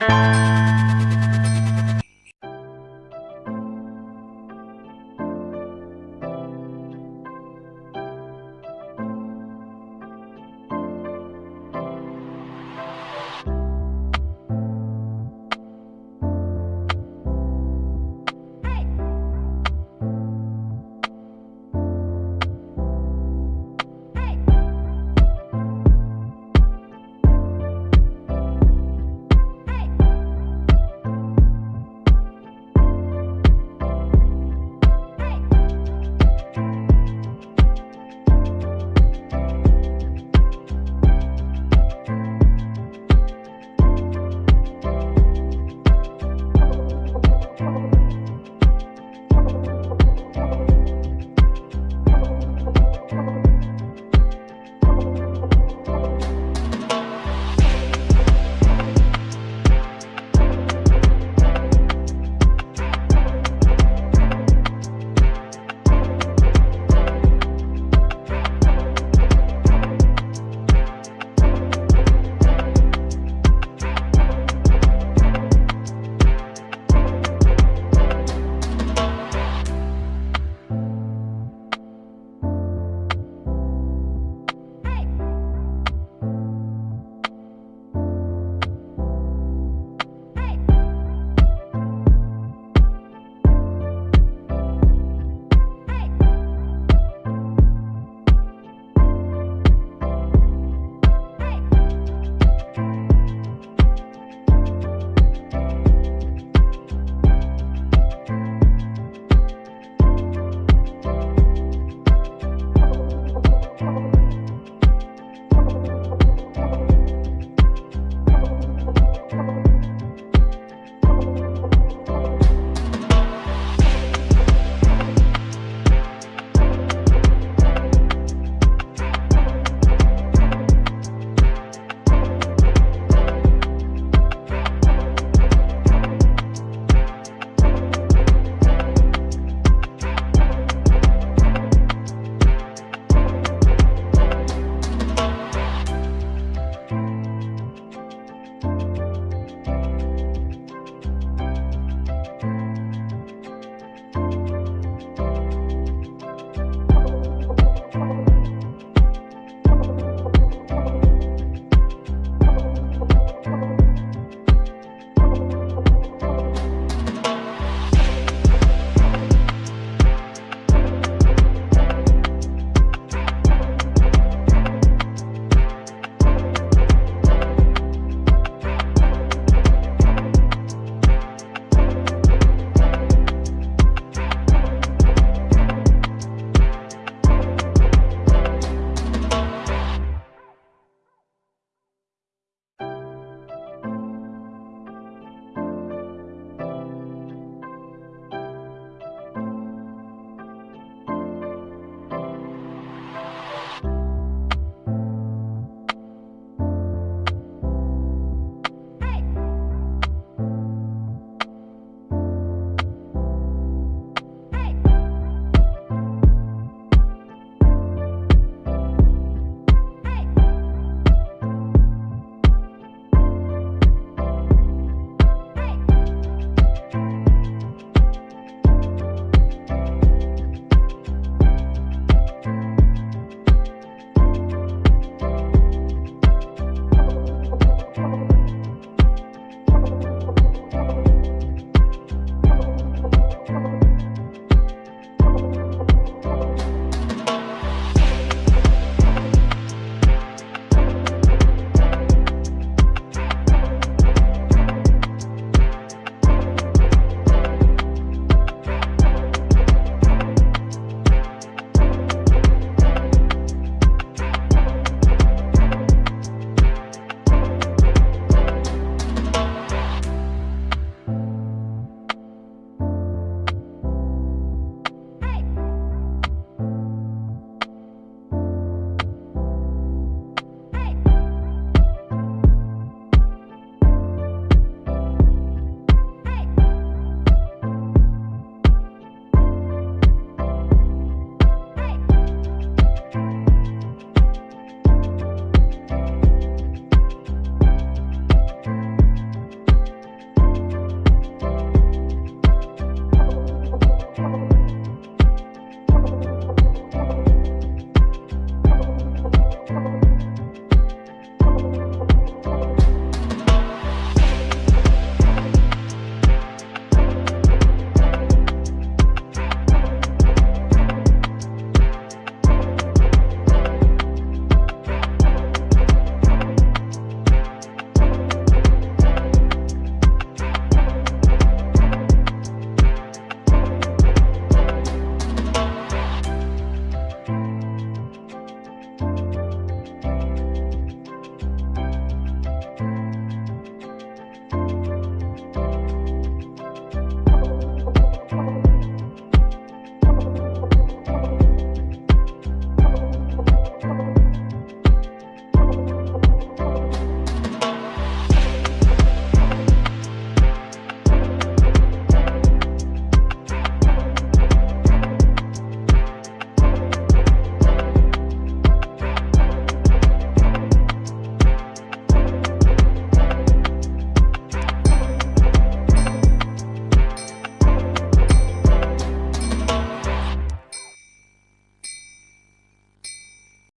you